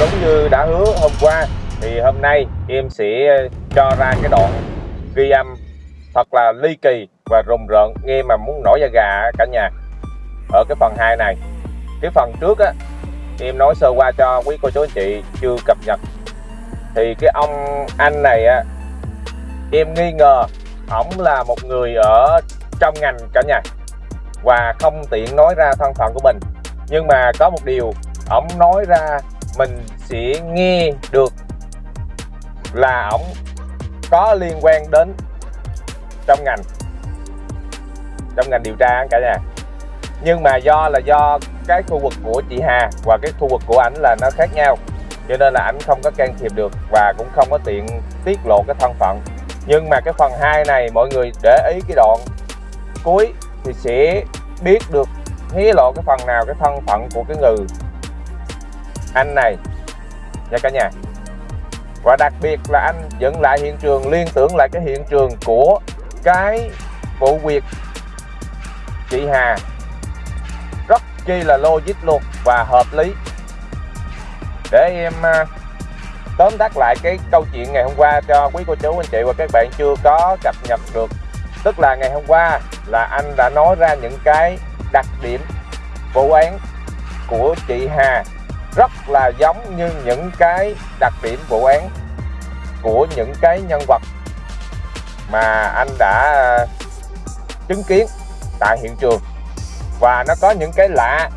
đúng như đã hứa hôm qua, thì hôm nay em sẽ ờ, cho ra cái đoạn ghi âm thật là ly kỳ và rùng rợn nghe mà muốn nổi da gà cả nhà. Ở cái phần 2 này, cái phần trước á, em nói sơ qua cho quý cô chú anh chị chưa cập nhật. Thì cái ông anh này á, em nghi ngờ ổng là một người ở trong ngành cả nhà và không tiện nói ra thân phận của mình. Nhưng mà có một điều, ổng nói ra mình sẽ nghe được là ổng có liên quan đến trong ngành trong ngành điều tra cả nhà. Nhưng mà do là do cái khu vực của chị Hà và cái khu vực của ảnh là nó khác nhau, cho nên là ảnh không có can thiệp được và cũng không có tiện tiết lộ cái thân phận. Nhưng mà cái phần 2 này mọi người để ý cái đoạn cuối thì sẽ biết được hé lộ cái phần nào cái thân phận của cái người anh này. Nha cả nhà. Và đặc biệt là anh dựng lại hiện trường, liên tưởng lại cái hiện trường của cái vụ việc chị Hà. Rất chi là logic luôn và hợp lý. Để em à, tóm tắt lại cái câu chuyện ngày hôm qua cho quý cô chú, anh chị và các bạn chưa có cập nhật được. Tức là ngày hôm qua là anh đã nói ra những cái đặc điểm vụ án của chị Hà rất là giống như những cái đặc điểm vụ án của những cái nhân vật mà anh đã ờ, chứng kiến tại hiện trường. Và nó có những cái lạ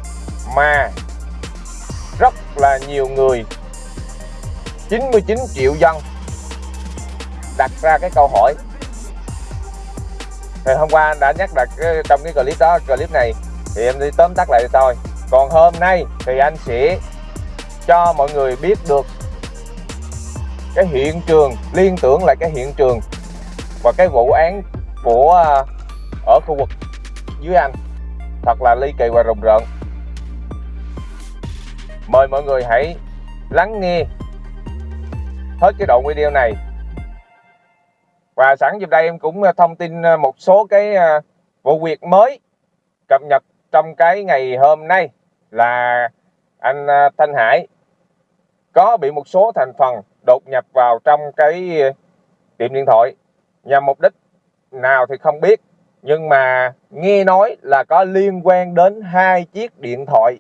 mà rất là nhiều người 99 triệu dân đặt ra cái câu hỏi. Thì hôm qua anh đã nhắc đặt trong cái clip đó, clip này, thì em đi tóm tắt lại thôi. Còn hôm nay thì anh sẽ cho mọi người biết được cái hiện trường, liên tưởng lại cái hiện trường và cái vụ án của à, ở khu vực dưới anh. Thật là ly kỳ và rùng rợn. Mời mọi người hãy lắng nghe hết cái đoạn video này. Và sẵn dịp đây em cũng à, thông tin à, một số cái vụ việc mới cập nhật trong cái ngày hôm nay là anh Thanh Hải có bị một số thành phần đột nhập vào trong cái ờ, tiệm điện thoại. Nhằm mục đích nào thì không biết. Nhưng mà nghe nói là có liên quan đến hai chiếc điện thoại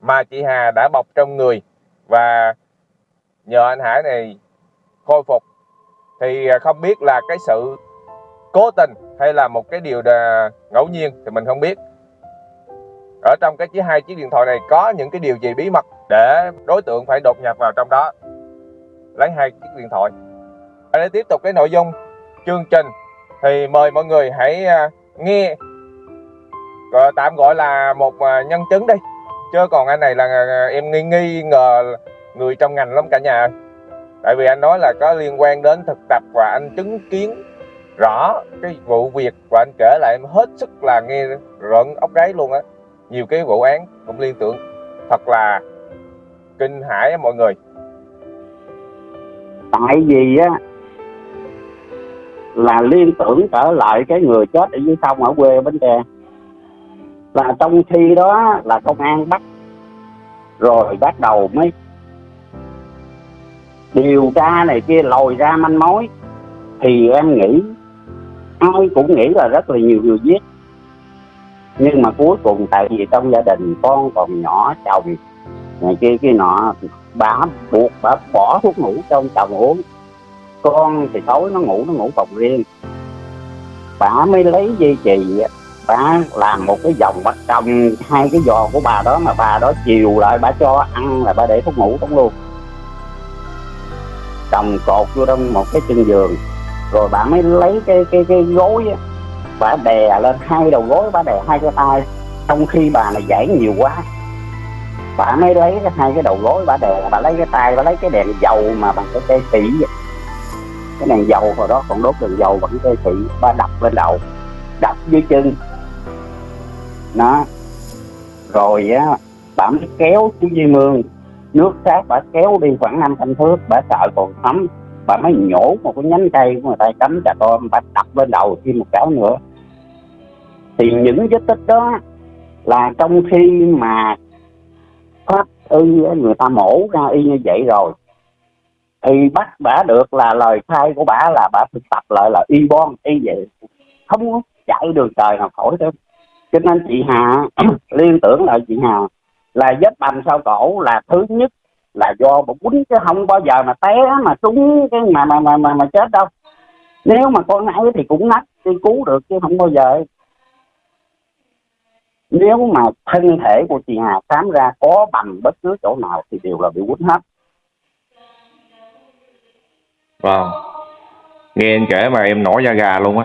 mà chị Hà đã bọc trong người. Và nhờ anh Hải này khôi phục, thì ờ, không biết là cái sự cố tình hay là một cái điều ngẫu nhiên thì mình không biết. Ở trong cái chiếc, hai chiếc điện thoại này có những cái điều gì bí mật để đối tượng phải đột nhập vào trong đó. Lấy hai chiếc điện thoại. Để tiếp tục cái nội dung chương trình thì mời mọi người hãy à, nghe. Tạm gọi là một à, nhân chứng đi. Chứ còn anh này là à, em nghi nghi ngờ người trong ngành lắm cả nhà tại vì anh nói là có liên quan đến thực tập và anh chứng kiến rõ cái vụ việc và anh kể lại em hết sức là nghe rợn ốc gáy luôn á. Nhiều cái vụ án cũng liên tưởng. Thật là kinh hãi á mọi người. Tại vì á, là liên tưởng trở lại cái người chết ở dưới sông ở quê Bến Tre. Là trong khi đó là công an bắt, rồi bắt đầu mới điều tra này kia, lòi ra manh mối. Thì em nghĩ, ai cũng nghĩ là rất là nhiều người giết. Nhưng mà cuối cùng tại vì trong gia đình con còn nhỏ, chồng này kia kia nọ, bà buộc, bà bỏ thuốc ngủ trong chồng uống. Con thì tối nó ngủ nó ngủ phòng riêng. Bà mới lấy dây chì bà làm một cái vòng bắt trồng hai cái giò của bà đó mà bà đó chiều lại, bà cho ăn là bà để thuốc ngủ trong luôn. Trồng cột vô trong một cái chân giường. Rồi bà mới lấy cái cái cái gối á, bà đè lên hai đầu gối, bà đè hai cái tay. Trong khi bà này giải nhiều quá bà mới lấy cái hai cái đầu gối, bà đè, bà lấy cái tay, bà lấy cái đèn dầu mà bằng cái cây xỉ cái đèn dầu hồi đó còn đốt đèn dầu bằng cây xỉ bà đập lên đầu, đập dưới chân. Nó rồi á, bà mới kéo xuống dưới mương. Nước sát bà kéo đi khoảng năm trăm thước, bà sợ còn thấm. Bà mới nhổ một cái nhánh cây của người ta cắm trà tôm bà đập lên đầu thêm một cái nữa. Thì những vết tích đó là trong khi mà phát y người ta mổ ra y như vậy rồi. Thì bắt bả được là lời khai của bả là bả thực tập lại là y bon y vậy. Không có chạy đường trời nào khỏi đâu. Cho nên chị Hà liên tưởng lại chị Hà là vết bầm sau cổ là thứ nhất là do một quýnh chứ không bao giờ mà té mà trúng cái mà mà mà mà, mà chết đâu. Nếu mà con ấy thì cũng nách đi cứu được chứ không bao giờ nếu mà thân thể của chị Hà khám ra có bằng bất cứ chỗ nào thì đều là bị quýnh hết. Vâng. Nghe anh kể mà em nổi da gà luôn á.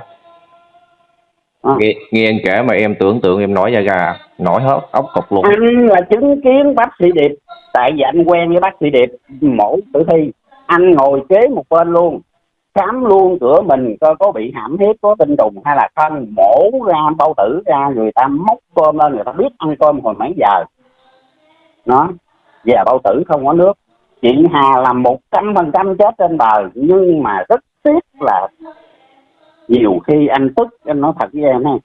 À. nghe, nghe anh kể mà em tưởng tượng em nổi da gà nổi hết ốc cục luôn. Anh là chứng kiến bác sĩ điệp tại vì anh quen với bác sĩ điệp mổ tử thi. Anh ngồi kế một bên luôn khám luôn, cửa mình coi có bị hãm hiếp, có tinh trùng hay là không? Mổ ra, bao tử ra, người ta móc cơm lên, người ta biết ăn cơm hồi mấy giờ. Nó về bao tử không có nước. Chị Hà là một trăm phần trăm chết trên bờ nhưng mà rất tiếc là nhiều khi anh tức, anh nói thật với em này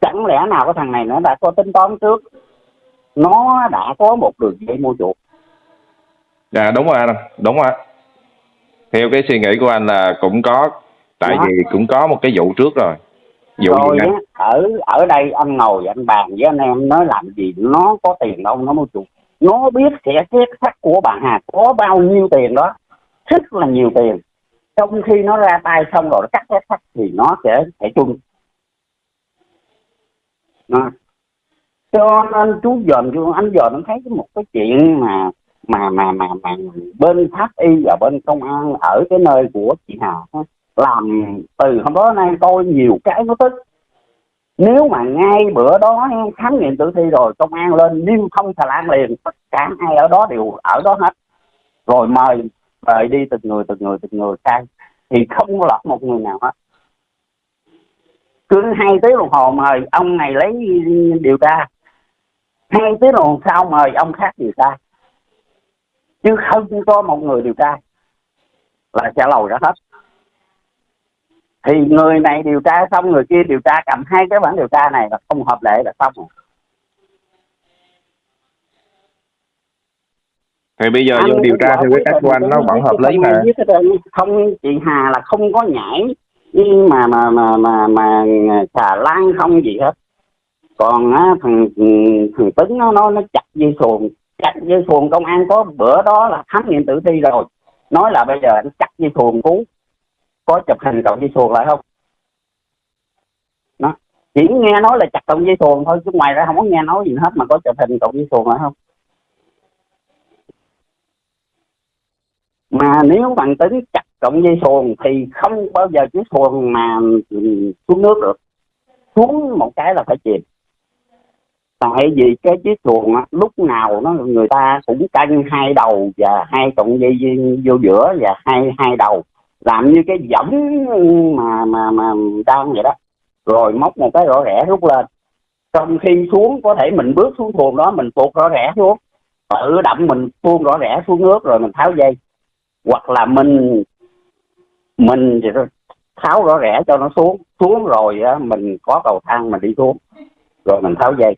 chẳng lẽ nào cái thằng này nó đã có tính toán trước? Nó đã có một đường dây mua chuột dạ đúng rồi anh đúng rồi theo cái suy nghĩ của anh là cũng có tại Đó. vì cũng có một cái vụ trước rồi. Vụ rồi á, ở ở đây anh ngồi anh bàn với anh em nói làm gì nó có tiền đâu nó mua chuột nó biết sẽ xét sắt của bạn Hà có bao nhiêu tiền đó rất là nhiều tiền. Trong khi nó ra tay xong rồi nó cắt xét sắt thì nó sẽ sẽ chung. Nó cho nên chú dòm chú anh dòm nó thấy một cái chuyện mà mà mà mà mà bên pháp y và bên công an ở cái nơi của chị Hà làm từ hôm đó nay tôi nhiều cái nó tức. Nếu mà ngay bữa đó khám nghiệm tử thi rồi, công an lên niêm phong xà lan liền, tất cả ai ở đó đều ở đó hết. Rồi mời mời đi từng người từng người từng người sang thì không có lọt một người nào hết. Cứ hai tiếng đồng hồ mời ông này lấy điều tra. Hai tiếng đồng hồ sau mời ông khác điều tra chứ không có một người điều tra là sẽ lầu ra hết. Thì người này điều tra xong người kia điều tra cầm hai cái bản điều tra này là không hợp lệ là xong rồi. Thì bây giờ vô điều tra theo cái cách của anh nó vẫn hợp lý mà. không chị Hà là không có nhảy nhưng mà mà mà mà mà xà lan không gì hết. Còn á, thằng thằng tấn nó nó nó chặt dây xuồng chặt dây xuồng công an có bữa đó là khám nghiệm tử thi rồi. Nói là bây giờ anh chặt dây xuồng cứu có chụp hình cậu dây xuồng lại không? Nó chỉ nghe nói là chặt cậu dây xuồng thôi, chứ ngoài ra không có nghe nói gì hết mà có chụp hình cậu dây xuồng lại không? Mà nếu bằng tính chặt cộng dây xuồng thì không bao giờ chiếc xuồng mà xuống nước được. Xuống một cái là phải chìm tại vì cái chiếc xuồng á, lúc nào nó người ta cũng canh hai đầu và hai cọng dây vô giữa và hai hai đầu. Làm như cái võng mà mà mà đang vậy đó. Rồi móc một cái rõ rẽ rút lên. Trong khi xuống có thể mình bước xuống xuồng đó mình tuột rõ rẽ xuống. Tự động mình tuôn rõ rẽ xuống nước rồi mình tháo dây. Hoặc là mình mình tháo rõ rẽ cho nó xuống. Xuống rồi á, mình có cầu thang mình đi xuống. Rồi mình tháo dây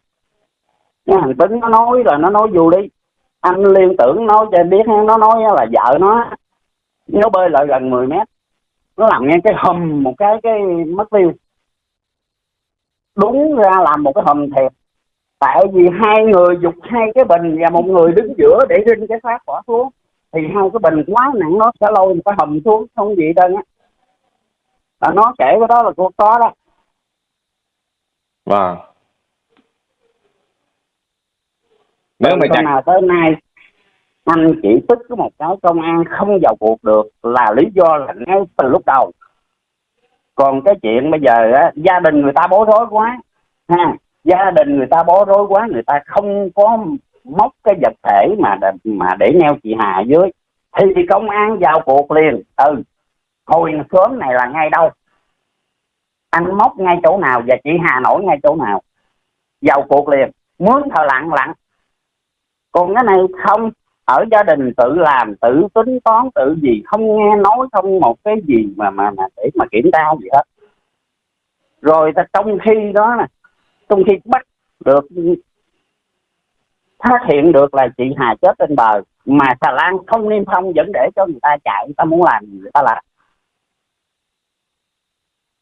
cái thằng tính nó nói là nó nói vô đi. Anh liên tưởng nói cho biết nó nói là vợ nó nó bơi lại gần 10 mét. Nó làm nghe cái hầm một cái cái mất tiêu. Đúng ra làm một cái hầm thiệt. Tại vì hai người dục hai cái bình và một người đứng giữa để rinh cái xác bỏ xuống. Thì hai cái bình quá nặng, nó sẽ lôi một cái hầm xuống, không gì đâu á. Là nó kể cái đó là cô có đó. Vâng. Nếu mà chặt... nào tới nay anh chỉ tức có một cái công an không vào cuộc được là lý do là ngay từ lúc đầu. Còn cái chuyện bây giờ á, gia đình người ta bối rối quá ha gia đình người ta bối rối quá người ta không có móc cái vật thể mà mà để neo chị Hà dưới thì công an vào cuộc liền. Ừ hồi sớm này là ngay đâu? Anh móc ngay chỗ nào và chị Hà nổi ngay chỗ nào? Vào cuộc liền. Mướn thợ lặng lặng còn cái này không, ở gia đình tự làm, tự tính toán, tự gì, không nghe nói, không một cái gì mà mà mà để mà kiểm tra gì hết. Rồi ta trong khi đó nè, trong khi bắt được, phát hiện được là chị Hà chết trên bờ, mà xà lan không niêm phong vẫn để cho người ta chạy, người ta muốn làm gì người ta làm.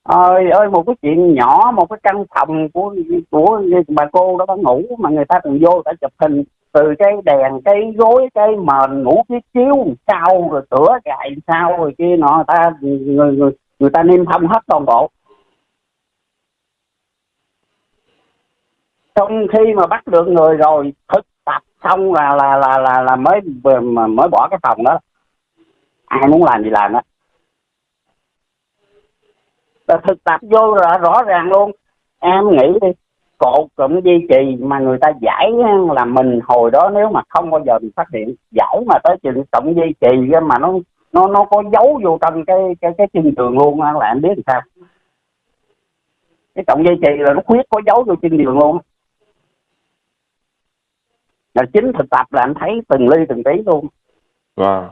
Ơi ơi một cái chuyện nhỏ, một cái căn phòng của của bà cô đó, bà ngủ mà người ta còn vô, người ta chụp hình từ cái đèn cái gối cái mền ngủ cái chiếu sao rồi tửa gài sao rồi kia nọ người ta người người người ta niêm phong hết toàn bộ. Trong khi mà bắt được người rồi thực tập xong là là là là, là mới mới bỏ cái phòng đó. Ai muốn làm gì làm đó là thực tập vô là rõ ràng luôn. Em nghĩ đi cột cụm duy trì mà người ta giải là mình hồi đó nếu mà không bao giờ mình phát hiện, giải mà tới chừng cộng duy trì mà nó nó nó có giấu vô trong cái cái cái chân tường luôn á, là em biết làm sao. Cái cộng dây trì là nó khuyết có giấu vô chân đường luôn là chính thực tập là anh thấy từng ly từng tí luôn. Wow.